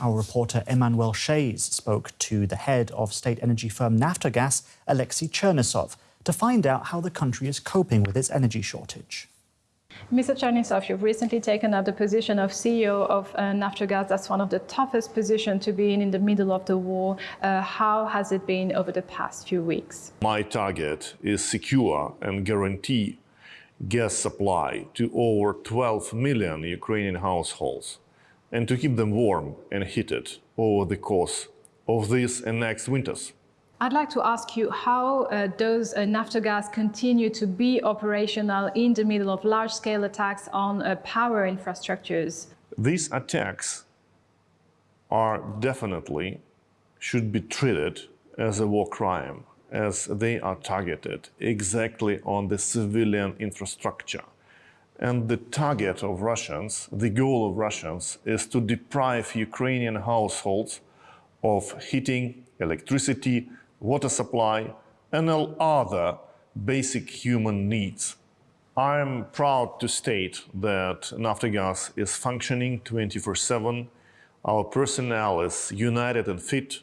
Our reporter Emmanuel Shays spoke to the head of state energy firm Naftogaz, Alexei Chernyshov, to find out how the country is coping with its energy shortage. Mr. Chernyshov, you've recently taken up the position of CEO of uh, Naftogaz. That's one of the toughest positions to be in in the middle of the war. Uh, how has it been over the past few weeks? My target is secure and guarantee gas supply to over 12 million Ukrainian households and to keep them warm and heated over the course of this and next winters. I'd like to ask you, how uh, does uh, Naftogaz continue to be operational in the middle of large-scale attacks on uh, power infrastructures? These attacks are definitely should be treated as a war crime, as they are targeted exactly on the civilian infrastructure. And the target of Russians, the goal of Russians, is to deprive Ukrainian households of heating, electricity, water supply, and all other basic human needs. I'm proud to state that Naftogaz is functioning 24-7. Our personnel is united and fit.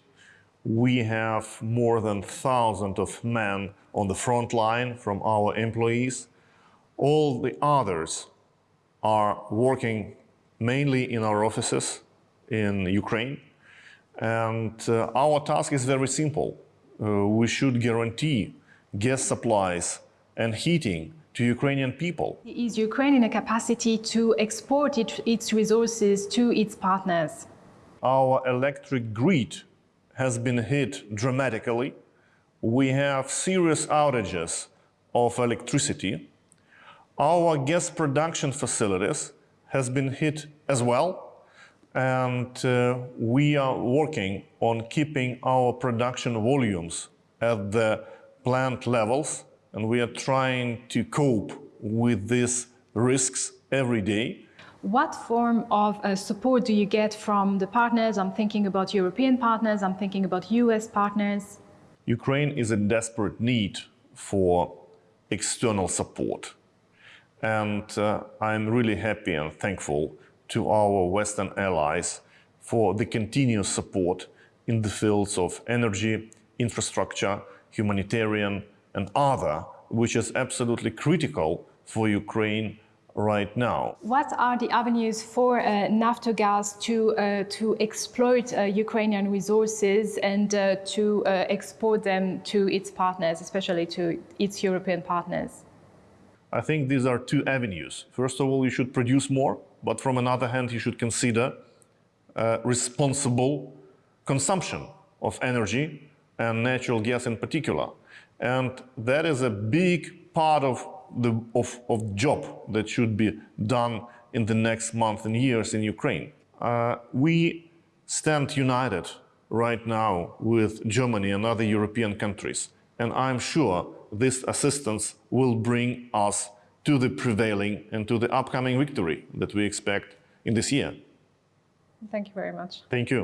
We have more than 1,000 of men on the front line from our employees. All the others are working mainly in our offices in Ukraine. And uh, our task is very simple uh, we should guarantee gas supplies and heating to Ukrainian people. Is Ukraine in a capacity to export it, its resources to its partners? Our electric grid has been hit dramatically. We have serious outages of electricity. Our gas production facilities has been hit as well and uh, we are working on keeping our production volumes at the plant levels and we are trying to cope with these risks every day. What form of uh, support do you get from the partners? I'm thinking about European partners, I'm thinking about US partners. Ukraine is in desperate need for external support. And uh, I'm really happy and thankful to our Western allies for the continuous support in the fields of energy, infrastructure, humanitarian and other, which is absolutely critical for Ukraine right now. What are the avenues for uh, Naftogaz to, uh, to exploit uh, Ukrainian resources and uh, to uh, export them to its partners, especially to its European partners? I think these are two avenues. First of all, you should produce more but from another hand, you should consider uh, responsible consumption of energy and natural gas in particular. And that is a big part of the of, of job that should be done in the next month and years in Ukraine. Uh, we stand united right now with Germany and other European countries. And I'm sure this assistance will bring us to the prevailing and to the upcoming victory that we expect in this year. Thank you very much. Thank you.